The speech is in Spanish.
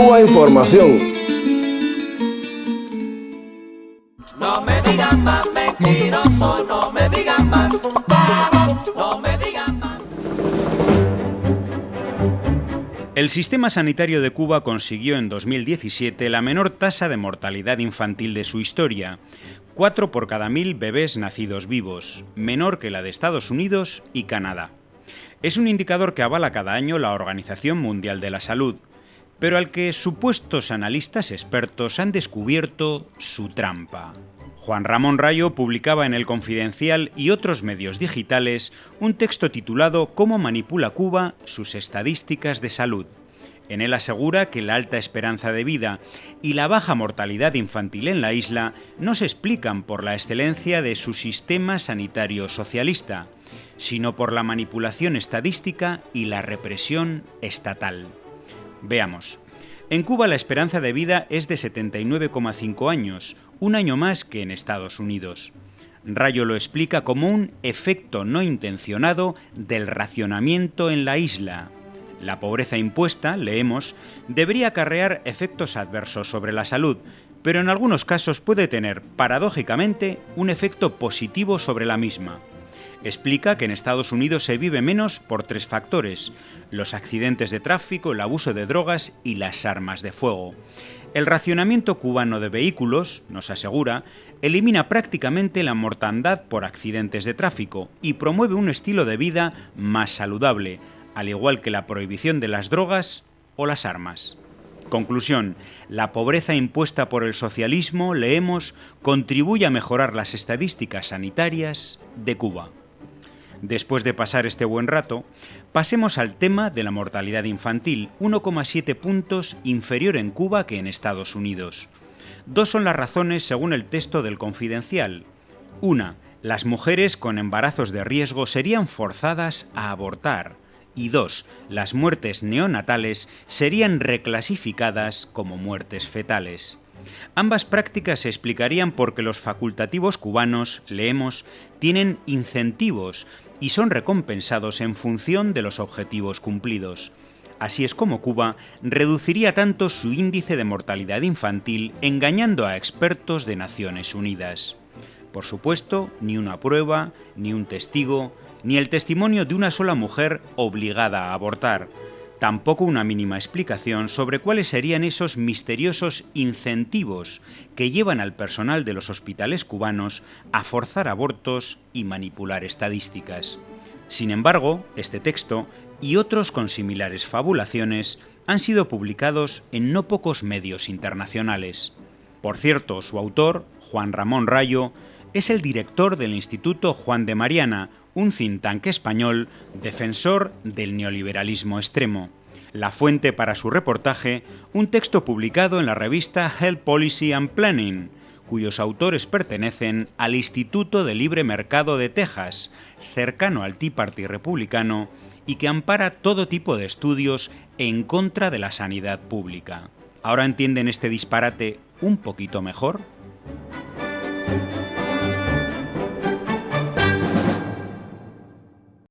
Cuba Información. No me digan más mentiroso, no me digan más. No me digan más. El sistema sanitario de Cuba consiguió en 2017 la menor tasa de mortalidad infantil de su historia, 4 por cada mil bebés nacidos vivos, menor que la de Estados Unidos y Canadá. Es un indicador que avala cada año la Organización Mundial de la Salud, pero al que supuestos analistas expertos han descubierto su trampa. Juan Ramón Rayo publicaba en El Confidencial y otros medios digitales un texto titulado Cómo manipula Cuba sus estadísticas de salud. En él asegura que la alta esperanza de vida y la baja mortalidad infantil en la isla no se explican por la excelencia de su sistema sanitario socialista, sino por la manipulación estadística y la represión estatal. Veamos. En Cuba la esperanza de vida es de 79,5 años, un año más que en Estados Unidos. Rayo lo explica como un efecto no intencionado del racionamiento en la isla. La pobreza impuesta, leemos, debería acarrear efectos adversos sobre la salud, pero en algunos casos puede tener, paradójicamente, un efecto positivo sobre la misma. Explica que en Estados Unidos se vive menos por tres factores, los accidentes de tráfico, el abuso de drogas y las armas de fuego. El racionamiento cubano de vehículos, nos asegura, elimina prácticamente la mortandad por accidentes de tráfico y promueve un estilo de vida más saludable, al igual que la prohibición de las drogas o las armas. Conclusión, la pobreza impuesta por el socialismo, leemos, contribuye a mejorar las estadísticas sanitarias de Cuba. Después de pasar este buen rato, pasemos al tema de la mortalidad infantil, 1,7 puntos inferior en Cuba que en Estados Unidos. Dos son las razones según el texto del Confidencial. Una, las mujeres con embarazos de riesgo serían forzadas a abortar. Y dos, las muertes neonatales serían reclasificadas como muertes fetales. Ambas prácticas se explicarían porque los facultativos cubanos, leemos, tienen incentivos y son recompensados en función de los objetivos cumplidos. Así es como Cuba reduciría tanto su índice de mortalidad infantil engañando a expertos de Naciones Unidas. Por supuesto, ni una prueba, ni un testigo, ni el testimonio de una sola mujer obligada a abortar, tampoco una mínima explicación sobre cuáles serían esos misteriosos incentivos que llevan al personal de los hospitales cubanos a forzar abortos y manipular estadísticas. Sin embargo, este texto y otros con similares fabulaciones han sido publicados en no pocos medios internacionales. Por cierto, su autor, Juan Ramón Rayo, es el director del Instituto Juan de Mariana, un think tank español defensor del neoliberalismo extremo. La fuente para su reportaje, un texto publicado en la revista Health Policy and Planning, cuyos autores pertenecen al Instituto de Libre Mercado de Texas, cercano al Tea Party republicano, y que ampara todo tipo de estudios en contra de la sanidad pública. ¿Ahora entienden este disparate un poquito mejor?